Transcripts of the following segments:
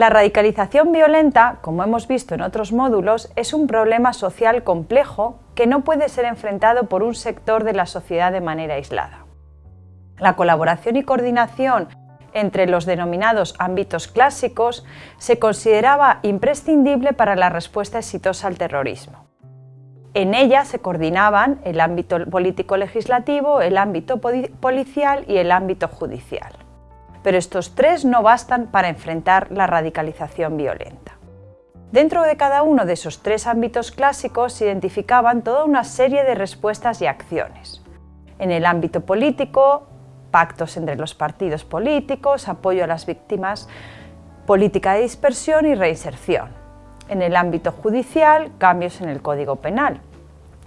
La radicalización violenta, como hemos visto en otros módulos, es un problema social complejo que no puede ser enfrentado por un sector de la sociedad de manera aislada. La colaboración y coordinación entre los denominados ámbitos clásicos se consideraba imprescindible para la respuesta exitosa al terrorismo. En ella se coordinaban el ámbito político-legislativo, el ámbito policial y el ámbito judicial. Pero estos tres no bastan para enfrentar la radicalización violenta. Dentro de cada uno de esos tres ámbitos clásicos se identificaban toda una serie de respuestas y acciones. En el ámbito político, pactos entre los partidos políticos, apoyo a las víctimas, política de dispersión y reinserción. En el ámbito judicial, cambios en el Código Penal.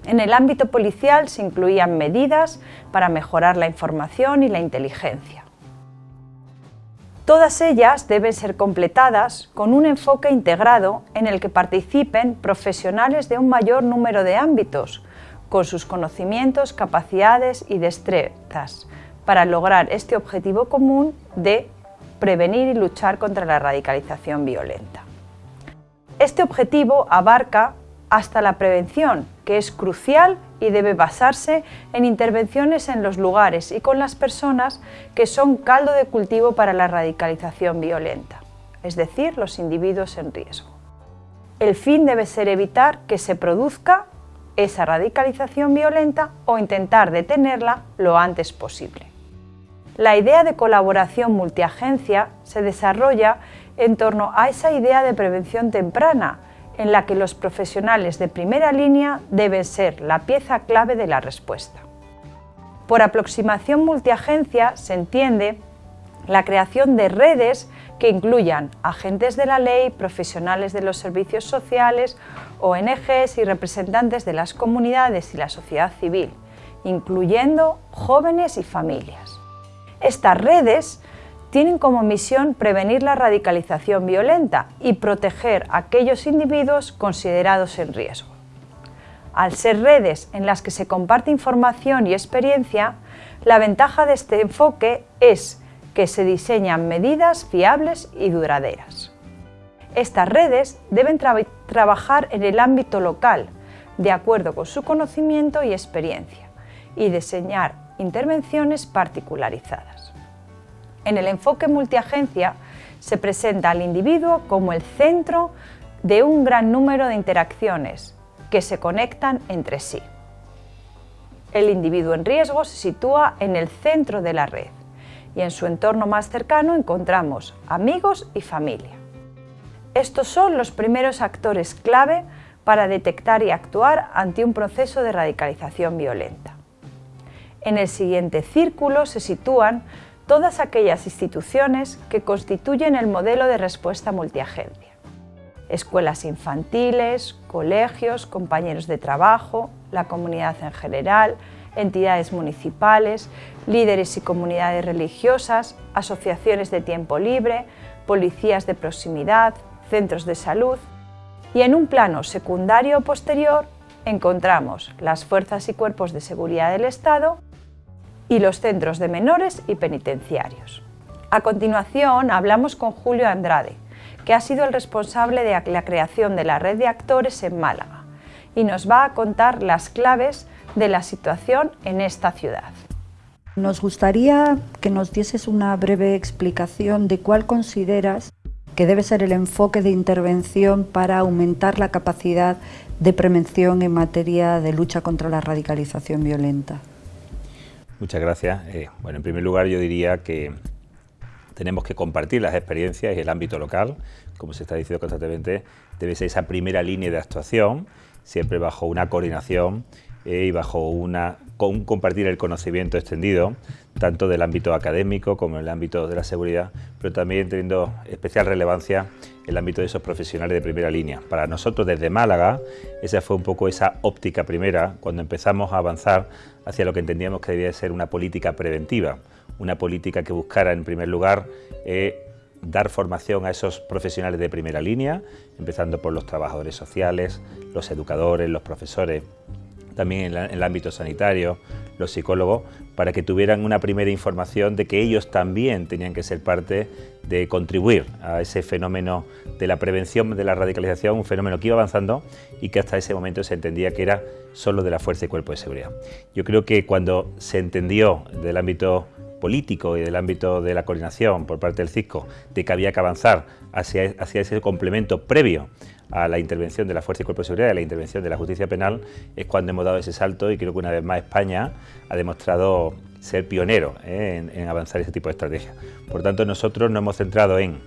En el ámbito policial se incluían medidas para mejorar la información y la inteligencia. Todas ellas deben ser completadas con un enfoque integrado en el que participen profesionales de un mayor número de ámbitos, con sus conocimientos, capacidades y destrezas, para lograr este objetivo común de prevenir y luchar contra la radicalización violenta. Este objetivo abarca hasta la prevención, que es crucial y debe basarse en intervenciones en los lugares y con las personas que son caldo de cultivo para la radicalización violenta, es decir, los individuos en riesgo. El fin debe ser evitar que se produzca esa radicalización violenta o intentar detenerla lo antes posible. La idea de colaboración multiagencia se desarrolla en torno a esa idea de prevención temprana, en la que los profesionales de primera línea deben ser la pieza clave de la respuesta. Por aproximación multiagencia se entiende la creación de redes que incluyan agentes de la ley, profesionales de los servicios sociales, ONGs y representantes de las comunidades y la sociedad civil, incluyendo jóvenes y familias. Estas redes tienen como misión prevenir la radicalización violenta y proteger a aquellos individuos considerados en riesgo. Al ser redes en las que se comparte información y experiencia, la ventaja de este enfoque es que se diseñan medidas fiables y duraderas. Estas redes deben trabajar en el ámbito local, de acuerdo con su conocimiento y experiencia, y diseñar intervenciones particularizadas. En el enfoque multiagencia se presenta al individuo como el centro de un gran número de interacciones que se conectan entre sí. El individuo en riesgo se sitúa en el centro de la red y en su entorno más cercano encontramos amigos y familia. Estos son los primeros actores clave para detectar y actuar ante un proceso de radicalización violenta. En el siguiente círculo se sitúan todas aquellas instituciones que constituyen el modelo de respuesta multiagencia. Escuelas infantiles, colegios, compañeros de trabajo, la comunidad en general, entidades municipales, líderes y comunidades religiosas, asociaciones de tiempo libre, policías de proximidad, centros de salud y en un plano secundario posterior encontramos las fuerzas y cuerpos de seguridad del Estado y los centros de menores y penitenciarios. A continuación hablamos con Julio Andrade, que ha sido el responsable de la creación de la red de actores en Málaga y nos va a contar las claves de la situación en esta ciudad. Nos gustaría que nos dieses una breve explicación de cuál consideras que debe ser el enfoque de intervención para aumentar la capacidad de prevención en materia de lucha contra la radicalización violenta. Muchas gracias. Eh, bueno, en primer lugar yo diría que tenemos que compartir las experiencias y el ámbito local, como se está diciendo constantemente, debe ser esa primera línea de actuación, siempre bajo una coordinación eh, y bajo una, un compartir el conocimiento extendido, tanto del ámbito académico como en el ámbito de la seguridad, pero también teniendo especial relevancia el ámbito de esos profesionales de primera línea. Para nosotros desde Málaga, esa fue un poco esa óptica primera cuando empezamos a avanzar hacia lo que entendíamos que debía ser una política preventiva, una política que buscara en primer lugar eh, dar formación a esos profesionales de primera línea, empezando por los trabajadores sociales, los educadores, los profesores, también en, el ámbito sanitario, los psicólogos, para que tuvieran una primera información de que ellos también tenían que ser parte de contribuir a ese fenómeno de la prevención de la radicalización, un fenómeno que iba avanzando y que hasta ese momento se entendía que era solo de la Fuerza y Cuerpo de Seguridad. Yo creo que cuando se entendió del ámbito político y del ámbito de la coordinación por parte del CISCO de que había que avanzar hacia, hacia ese complemento previo a la intervención de la Fuerza y Cuerpo de Seguridad y a la intervención de la justicia penal, es cuando hemos dado ese salto y creo que una vez más España ha demostrado ser pionero ¿eh? en, avanzar ese tipo de estrategias. Por tanto, nosotros nos hemos centrado en,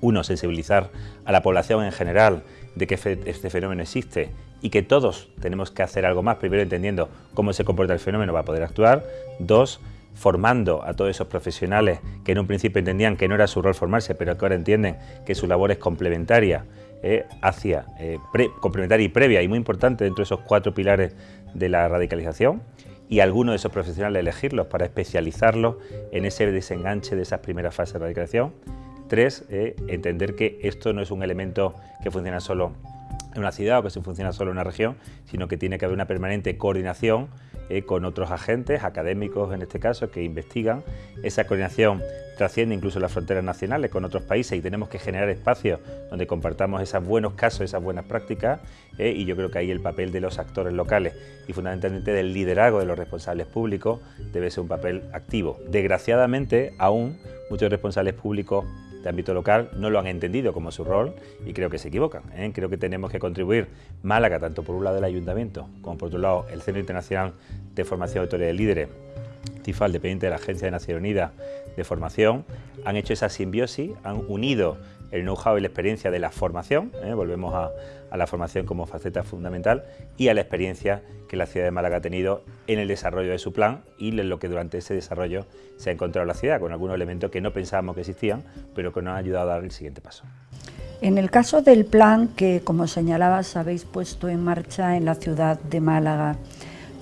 uno, sensibilizar a la población en general de que este fenómeno existe y que todos tenemos que hacer algo más, primero entendiendo cómo se comporta el fenómeno para poder actuar, dos, formando a todos esos profesionales que en un principio entendían que no era su rol formarse, pero que ahora entienden que su labor es complementaria eh, hacia eh, complementaria y previa y muy importante dentro de esos cuatro pilares de la radicalización y algunos de esos profesionales elegirlos para especializarlos en ese desenganche de esas primeras fases de radicalización. Tres, eh, entender que esto no es un elemento que funciona solo en una ciudad o que se funciona solo en una región, sino que tiene que haber una permanente coordinación eh, con otros agentes, académicos en este caso, que investigan. Esa coordinación trasciende incluso las fronteras nacionales con otros países y tenemos que generar espacios donde compartamos esos buenos casos, esas buenas prácticas eh, y yo creo que ahí el papel de los actores locales y fundamentalmente del liderazgo de los responsables públicos debe ser un papel activo. Desgraciadamente, aún muchos responsables públicos de ámbito local no lo han entendido como su rol y creo que se equivocan. ¿eh? Creo que tenemos que contribuir Málaga, tanto por un lado el Ayuntamiento como por otro lado el Centro Internacional de Formación de Autoridades de Líderes, CIFAL, dependiente de la Agencia de Naciones Unidas de Formación, han hecho esa simbiosis, han unido el know-how y la experiencia de la formación, ¿eh? volvemos a, la formación como faceta fundamental, y a la experiencia que la ciudad de Málaga ha tenido en el desarrollo de su plan y en lo que durante ese desarrollo se ha encontrado la ciudad, con algunos elementos que no pensábamos que existían, pero que nos han ayudado a dar el siguiente paso. En el caso del plan que, como señalabas, habéis puesto en marcha en la ciudad de Málaga,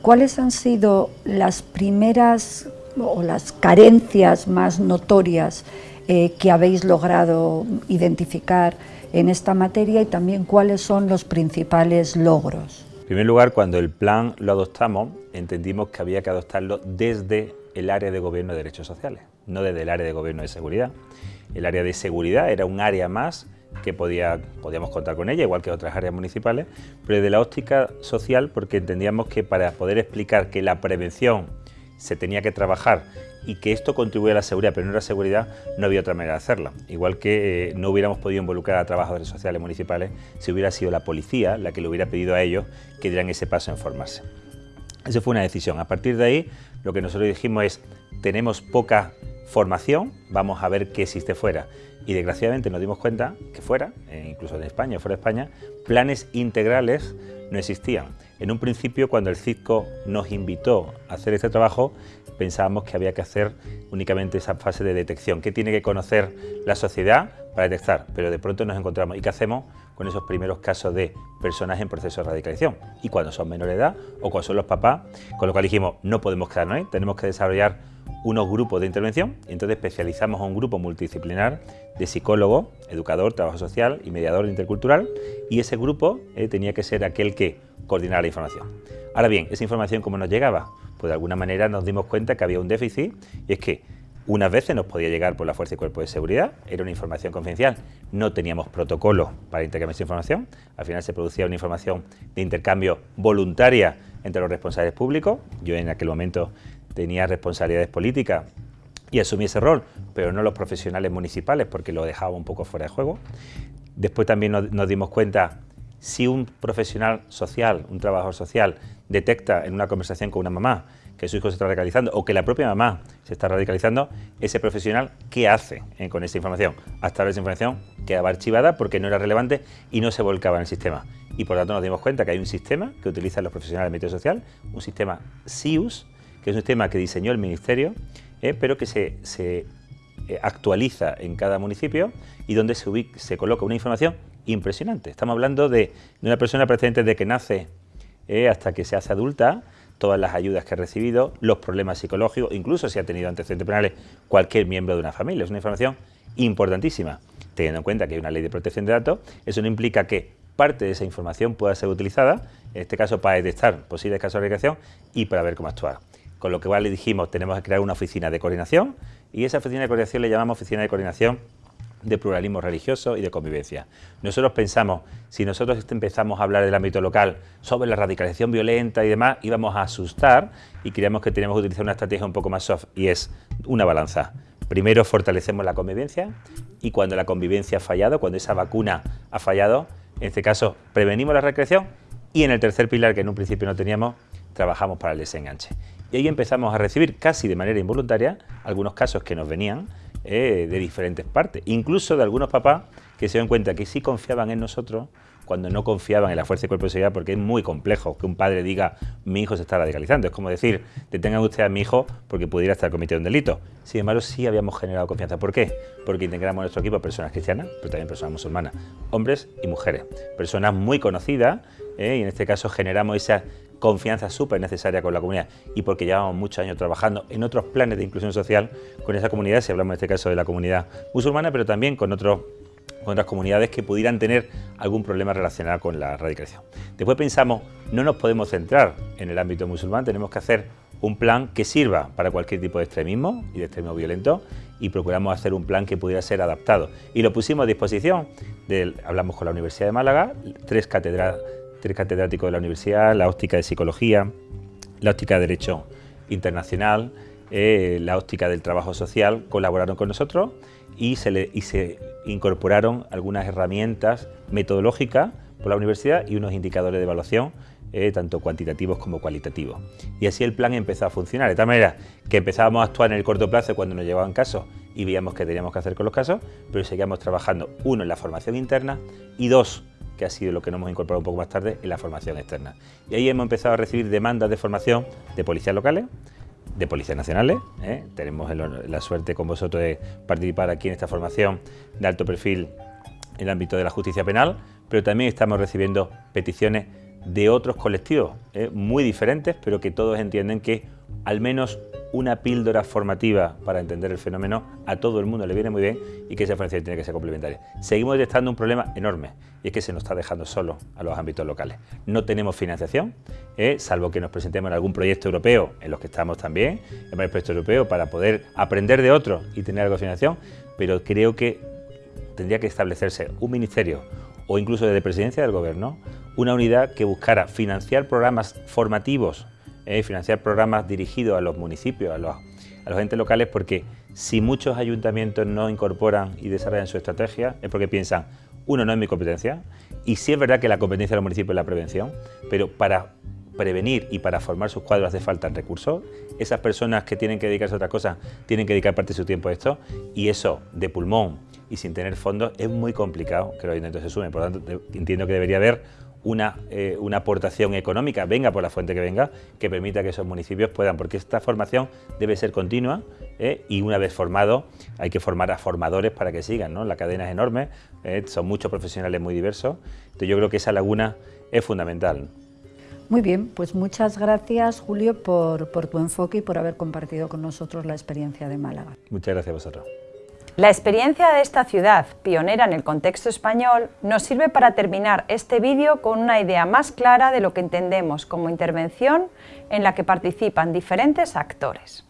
¿cuáles han sido las primeras o las carencias más notorias eh, que habéis logrado identificar en esta materia y también cuáles son los principales logros. En primer lugar, cuando el plan lo adoptamos, entendimos que había que adoptarlo desde el área de gobierno de derechos sociales, no desde el área de gobierno de seguridad. El área de seguridad era un área más que podía, podíamos contar con ella, igual que otras áreas municipales, pero desde la óptica social, porque entendíamos que para poder explicar que la prevención se tenía que trabajar y que esto contribuye a la seguridad, pero no era seguridad, no había otra manera de hacerla. Igual que eh, no hubiéramos podido involucrar a trabajadores sociales municipales si hubiera sido la policía la que le hubiera pedido a ellos que dieran ese paso en formarse. Esa fue una decisión. A partir de ahí, lo que nosotros dijimos es, tenemos poca formación, vamos a ver qué existe fuera. Y desgraciadamente nos dimos cuenta que fuera, eh, incluso en España, fuera de España, planes integrales no existían. En un principio, cuando el CISCO nos invitó a hacer este trabajo, pensábamos que había que hacer únicamente esa fase de detección. ¿Qué tiene que conocer la sociedad para detectar? Pero de pronto nos encontramos. ¿Y qué hacemos con esos primeros casos de personas en proceso de radicalización? Y cuando son menores de edad o cuando son los papás, con lo cual dijimos, no podemos quedarnos ahí, tenemos que desarrollar unos grupos de intervención entonces especializamos a un grupo multidisciplinar de psicólogo, educador, trabajo social y mediador intercultural y ese grupo eh, tenía que ser aquel que coordinara la información. Ahora bien, esa información cómo nos llegaba? Pues de alguna manera nos dimos cuenta que había un déficit y es que unas veces nos podía llegar por la Fuerza y Cuerpo de Seguridad, era una información confidencial, no teníamos protocolo para intercambiar esa información, al final se producía una información de intercambio voluntaria entre los responsables públicos, yo en aquel momento tenía responsabilidades políticas y asumí ese rol, pero no los profesionales municipales porque lo dejaba un poco fuera de juego. Después también nos, dimos cuenta si un profesional social, un trabajador social, detecta en una conversación con una mamá que su hijo se está radicalizando o que la propia mamá se está radicalizando, ese profesional, ¿qué hace eh, con esa información? Hasta ahora esa información quedaba archivada porque no era relevante y no se volcaba en el sistema. Y por tanto nos dimos cuenta que hay un sistema que utilizan los profesionales de medio social, un sistema SIUS, que es un sistema que diseñó el Ministerio, eh, pero que se, eh, actualiza en cada municipio y donde se, se coloca una información impresionante. Estamos hablando de, una persona precedente de que nace hasta que se hace adulta, todas las ayudas que ha recibido, los problemas psicológicos, incluso si ha tenido antecedentes penales cualquier miembro de una familia. Es una información importantísima, teniendo en cuenta que hay una ley de protección de datos. Eso no implica que parte de esa información pueda ser utilizada, en este caso para detectar posibles casos de recreación y para ver cómo actuar. Con lo que le dijimos, tenemos que crear una oficina de coordinación y esa oficina de coordinación le llamamos oficina de coordinación de pluralismo religioso y de convivencia. Nosotros pensamos, si nosotros empezamos a hablar del ámbito local sobre la radicalización violenta y demás, íbamos a asustar y creíamos que teníamos que utilizar una estrategia un poco más soft y es una balanza. Primero fortalecemos la convivencia y cuando la convivencia ha fallado, cuando esa vacuna ha fallado, en este caso prevenimos la recreación y en el tercer pilar que en un principio no teníamos, trabajamos para el desenganche. Y ahí empezamos a recibir casi de manera involuntaria algunos casos que nos venían eh, de diferentes partes, incluso de algunos papás que se dan cuenta que sí confiaban en nosotros cuando no confiaban en la fuerza y cuerpo de seguridad, porque es muy complejo que un padre diga mi hijo se está radicalizando. Es como decir, detengan usted a mi hijo porque pudiera estar cometiendo un delito. Sin embargo, sí habíamos generado confianza. ¿Por qué? Porque integramos en nuestro equipo a personas cristianas, pero también personas musulmanas, hombres y mujeres. Personas muy conocidas, ¿eh? y en este caso generamos esa confianza súper necesaria con la comunidad y porque llevamos muchos años trabajando en otros planes de inclusión social con esa comunidad, si hablamos en este caso de la comunidad musulmana, pero también con otros con otras comunidades que pudieran tener algún problema relacionado con la radicalización. Después pensamos, no nos podemos centrar en el ámbito musulmán, tenemos que hacer un plan que sirva para cualquier tipo de extremismo y de extremismo violento y procuramos hacer un plan que pudiera ser adaptado. Y lo pusimos a disposición, hablamos con la Universidad de Málaga, tres cátedras tres catedráticos de la universidad, la óptica de psicología, la óptica de derecho internacional, eh, la óptica del trabajo social, colaboraron con nosotros y se, incorporaron algunas herramientas metodológicas por la universidad y unos indicadores de evaluación eh, tanto cuantitativos como cualitativos. Y así el plan empezó a funcionar, de tal manera que empezábamos a actuar en el corto plazo cuando nos llevaban casos y veíamos qué teníamos que hacer con los casos, pero seguíamos trabajando, uno, en la formación interna y dos, que ha sido lo que nos hemos incorporado un poco más tarde en la formación externa. Y ahí hemos empezado a recibir demandas de formación de policías locales, de policías nacionales. ¿eh? Tenemos la suerte con vosotros de participar aquí en esta formación de alto perfil en el ámbito de la justicia penal, pero también estamos recibiendo peticiones de otros colectivos ¿eh? muy diferentes, pero que todos entienden que al menos una píldora formativa para entender el fenómeno a todo el mundo le viene muy bien y que esa formación tiene que ser complementaria. Seguimos detectando un problema enorme y es que se nos está dejando solo a los ámbitos locales. No tenemos financiación, ¿eh? salvo que nos presentemos en algún proyecto europeo, en los que estamos también, en varios proyectos europeos, para poder aprender de otros y tener algo de financiación, pero creo que tendría que establecerse un ministerio o incluso desde presidencia del gobierno, una unidad que buscara financiar programas formativos financiar programas dirigidos a los municipios, a los, a los entes locales, porque si muchos ayuntamientos no incorporan y desarrollan su estrategia, es porque piensan, uno, no es mi competencia, y sí es verdad que la competencia de los municipios es la prevención, pero para prevenir y para formar sus cuadros hace falta recursos. Esas personas que tienen que dedicarse a otra cosa tienen que dedicar parte de su tiempo a esto y eso de pulmón y sin tener fondos es muy complicado que los ayuntamientos se sumen. Por lo tanto, entiendo que debería haber una, eh, una, aportación económica, venga por la fuente que venga, que permita que esos municipios puedan, porque esta formación debe ser continua eh, y una vez formado hay que formar a formadores para que sigan, ¿no? la cadena es enorme, eh, son muchos profesionales muy diversos, entonces yo creo que esa laguna es fundamental. Muy bien, pues muchas gracias Julio por, por tu enfoque y por haber compartido con nosotros la experiencia de Málaga. Muchas gracias a vosotros. La experiencia de esta ciudad, pionera en el contexto español, nos sirve para terminar este vídeo con una idea más clara de lo que entendemos como intervención en la que participan diferentes actores.